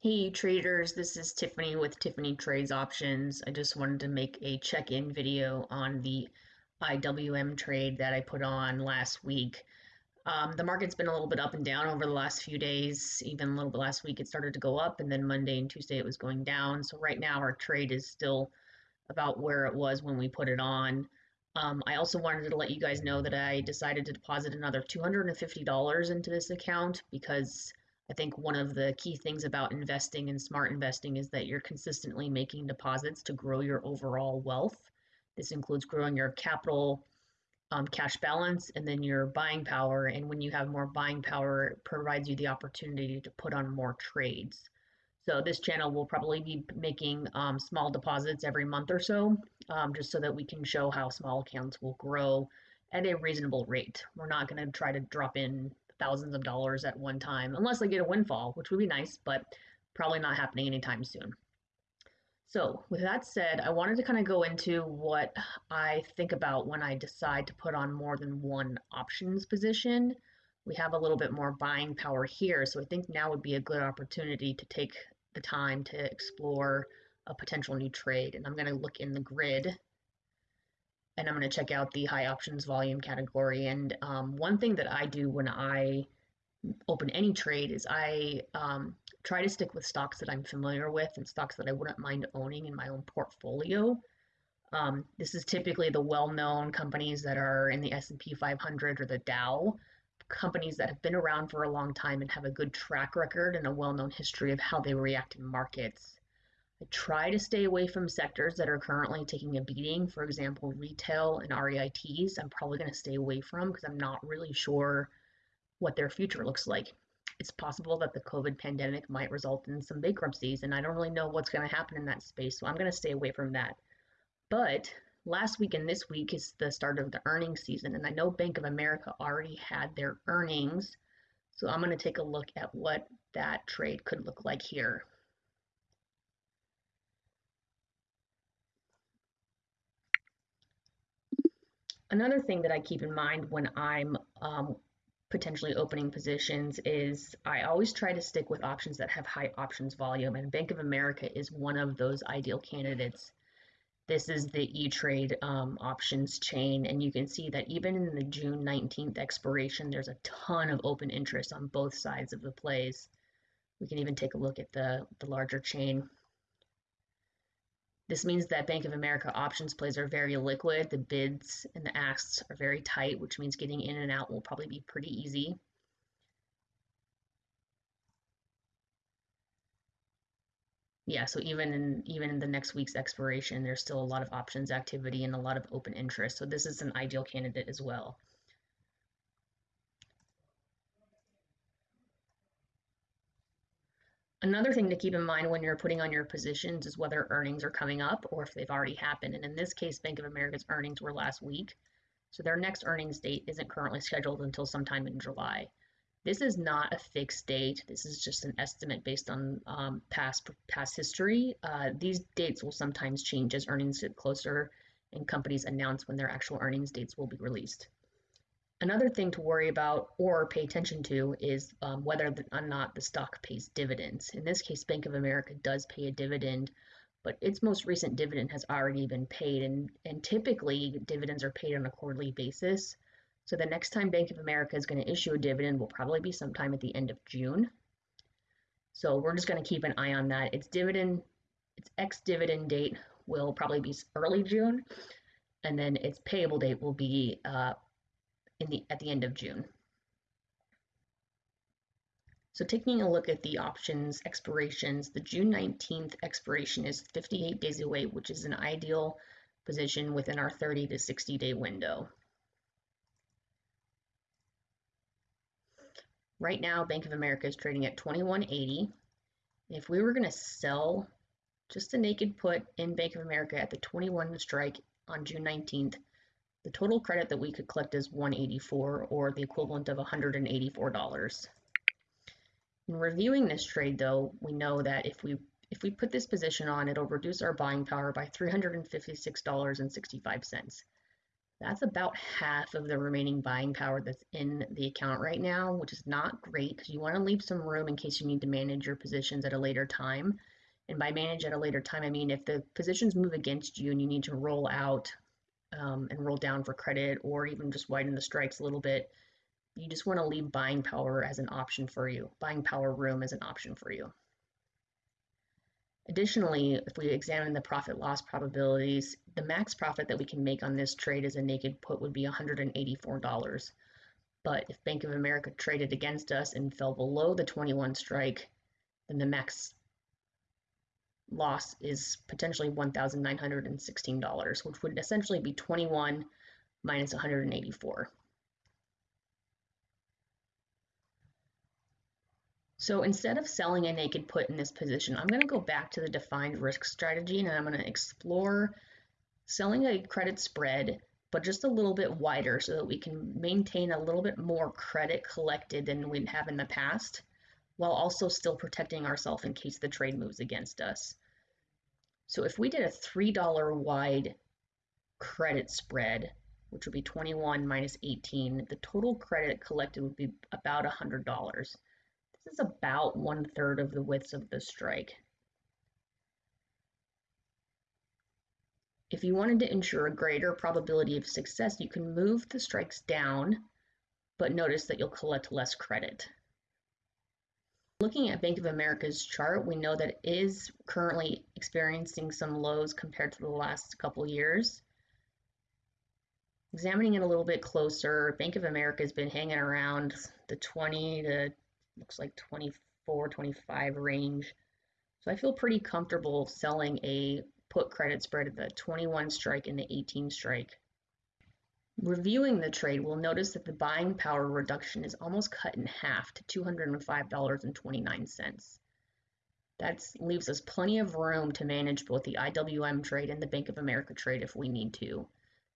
Hey traders, this is Tiffany with Tiffany Trades Options. I just wanted to make a check-in video on the IWM trade that I put on last week. Um, the market's been a little bit up and down over the last few days. Even a little bit last week, it started to go up, and then Monday and Tuesday it was going down. So right now our trade is still about where it was when we put it on. Um, I also wanted to let you guys know that I decided to deposit another $250 into this account because I think one of the key things about investing and smart investing is that you're consistently making deposits to grow your overall wealth. This includes growing your capital, um, cash balance, and then your buying power. And when you have more buying power, it provides you the opportunity to put on more trades. So this channel will probably be making um, small deposits every month or so, um, just so that we can show how small accounts will grow at a reasonable rate. We're not going to try to drop in thousands of dollars at one time, unless they get a windfall, which would be nice, but probably not happening anytime soon. So, with that said, I wanted to kind of go into what I think about when I decide to put on more than one options position. We have a little bit more buying power here, so I think now would be a good opportunity to take the time to explore a potential new trade. And I'm going to look in the grid and I'm going to check out the high options volume category. And um, one thing that I do when I open any trade is I um, try to stick with stocks that I'm familiar with and stocks that I wouldn't mind owning in my own portfolio. Um, this is typically the well-known companies that are in the S&P 500 or the Dow, companies that have been around for a long time and have a good track record and a well-known history of how they react in markets. I try to stay away from sectors that are currently taking a beating. For example, retail and REITs, I'm probably going to stay away from because I'm not really sure what their future looks like. It's possible that the COVID pandemic might result in some bankruptcies, and I don't really know what's going to happen in that space, so I'm going to stay away from that. But last week and this week is the start of the earnings season, and I know Bank of America already had their earnings, so I'm going to take a look at what that trade could look like here. Another thing that I keep in mind when I'm um, potentially opening positions is I always try to stick with options that have high options volume, and Bank of America is one of those ideal candidates. This is the E-Trade um, options chain, and you can see that even in the June 19th expiration, there's a ton of open interest on both sides of the plays. We can even take a look at the, the larger chain. This means that Bank of America options plays are very liquid. The bids and the asks are very tight, which means getting in and out will probably be pretty easy. Yeah, so even in even in the next week's expiration, there's still a lot of options activity and a lot of open interest. So this is an ideal candidate as well. Another thing to keep in mind when you're putting on your positions is whether earnings are coming up or if they've already happened. And in this case, Bank of America's earnings were last week. So their next earnings date isn't currently scheduled until sometime in July. This is not a fixed date. This is just an estimate based on um, past past history. Uh, these dates will sometimes change as earnings get closer and companies announce when their actual earnings dates will be released. Another thing to worry about or pay attention to is um, whether or not the stock pays dividends. In this case, Bank of America does pay a dividend, but its most recent dividend has already been paid, and, and typically dividends are paid on a quarterly basis. So the next time Bank of America is going to issue a dividend will probably be sometime at the end of June. So we're just going to keep an eye on that. Its dividend, its ex-dividend date will probably be early June, and then its payable date will be uh, in the at the end of June. So taking a look at the options expirations, the June 19th expiration is 58 days away, which is an ideal position within our 30 to 60 day window. Right now, Bank of America is trading at 2180. If we were going to sell just a naked put in Bank of America at the 21 strike on June 19th, the total credit that we could collect is 184 or the equivalent of $184. In reviewing this trade though, we know that if we if we put this position on, it'll reduce our buying power by $356.65. That's about half of the remaining buying power that's in the account right now, which is not great because you want to leave some room in case you need to manage your positions at a later time. And by manage at a later time, I mean if the positions move against you and you need to roll out um, and roll down for credit or even just widen the strikes a little bit, you just want to leave buying power as an option for you, buying power room as an option for you. Additionally, if we examine the profit loss probabilities, the max profit that we can make on this trade as a naked put would be $184. But if Bank of America traded against us and fell below the 21 strike, then the max loss is potentially $1,916, which would essentially be 21 minus 184. So instead of selling a naked put in this position, I'm going to go back to the defined risk strategy and I'm going to explore selling a credit spread, but just a little bit wider so that we can maintain a little bit more credit collected than we'd have in the past, while also still protecting ourselves in case the trade moves against us. So if we did a $3 wide credit spread, which would be 21 minus 18, the total credit collected would be about $100 This is about one third of the width of the strike. If you wanted to ensure a greater probability of success, you can move the strikes down, but notice that you'll collect less credit. Looking at Bank of America's chart, we know that it is currently experiencing some lows compared to the last couple years. Examining it a little bit closer, Bank of America has been hanging around the 20 to looks like 24, 25 range. So I feel pretty comfortable selling a put credit spread at the 21 strike and the 18 strike. Reviewing the trade, we'll notice that the buying power reduction is almost cut in half to $205.29. That leaves us plenty of room to manage both the IWM trade and the Bank of America trade if we need to.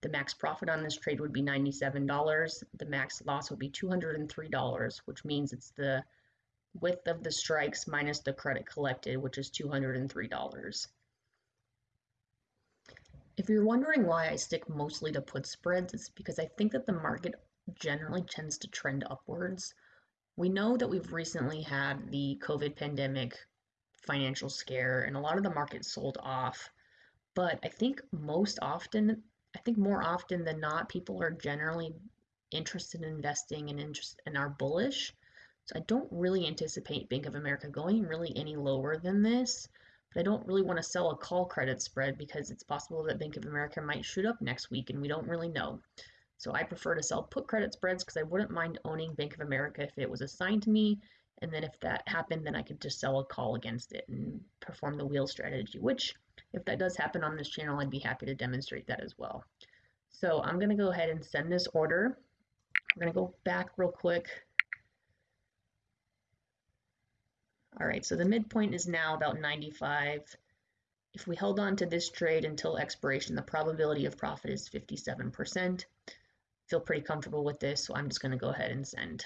The max profit on this trade would be $97. The max loss would be $203, which means it's the width of the strikes minus the credit collected, which is $203. If you're wondering why I stick mostly to put spreads, it's because I think that the market generally tends to trend upwards. We know that we've recently had the COVID pandemic financial scare and a lot of the market sold off. But I think most often I think more often than not, people are generally interested in investing and interest and are bullish. So I don't really anticipate Bank of America going really any lower than this. But I don't really want to sell a call credit spread because it's possible that Bank of America might shoot up next week and we don't really know. So I prefer to sell put credit spreads because I wouldn't mind owning Bank of America if it was assigned to me. And then if that happened, then I could just sell a call against it and perform the wheel strategy, which if that does happen on this channel, I'd be happy to demonstrate that as well. So I'm going to go ahead and send this order. We're going to go back real quick. All right, so the midpoint is now about 95. If we held on to this trade until expiration, the probability of profit is 57%. Feel pretty comfortable with this, so I'm just going to go ahead and send.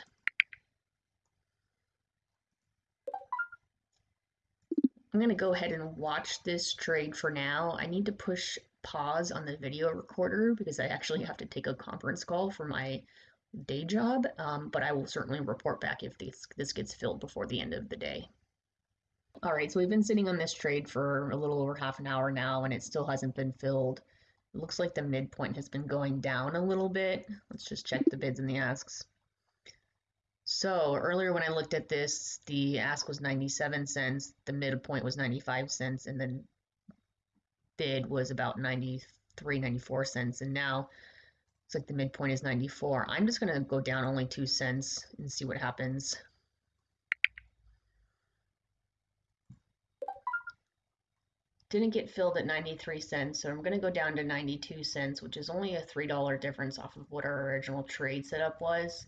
I'm going to go ahead and watch this trade for now. I need to push pause on the video recorder because I actually have to take a conference call for my day job, um, but I will certainly report back if this, this gets filled before the end of the day. All right, so we've been sitting on this trade for a little over half an hour now and it still hasn't been filled. It looks like the midpoint has been going down a little bit. Let's just check the bids and the asks. So earlier when I looked at this, the ask was 97 cents, the midpoint was 95 cents, and then bid was about 93, 94 cents. And now like the midpoint is 94. I'm just going to go down only two cents and see what happens. Didn't get filled at 93 cents, so I'm going to go down to 92 cents, which is only a $3 difference off of what our original trade setup was.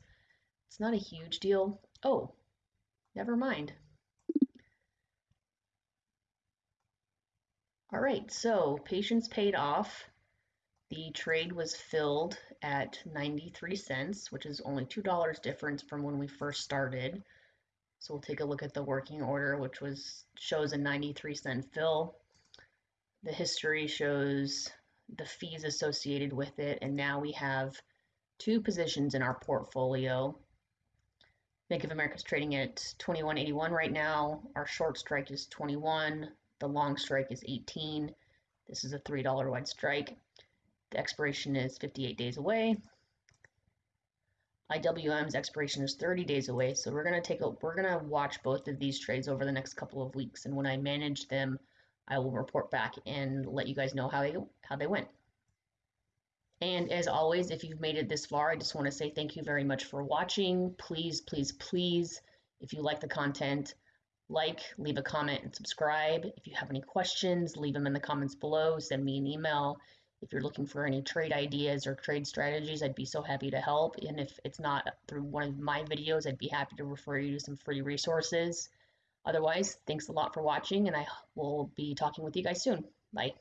It's not a huge deal. Oh, never mind. All right, so patience paid off. The trade was filled at 93 cents, which is only $2 difference from when we first started. So we'll take a look at the working order, which was shows a 93 cent fill. The history shows the fees associated with it, and now we have two positions in our portfolio. Bank of America is trading at 21.81 right now. Our short strike is 21. The long strike is 18. This is a $3 wide strike. The expiration is 58 days away. IWM's expiration is 30 days away, so we're gonna take a we're gonna watch both of these trades over the next couple of weeks, and when I manage them, I will report back and let you guys know how they how they went. And as always, if you've made it this far, I just want to say thank you very much for watching. Please, please, please, if you like the content, like, leave a comment, and subscribe. If you have any questions, leave them in the comments below. Send me an email. If you're looking for any trade ideas or trade strategies, I'd be so happy to help. And if it's not through one of my videos, I'd be happy to refer you to some free resources. Otherwise, thanks a lot for watching, and I will be talking with you guys soon. Bye.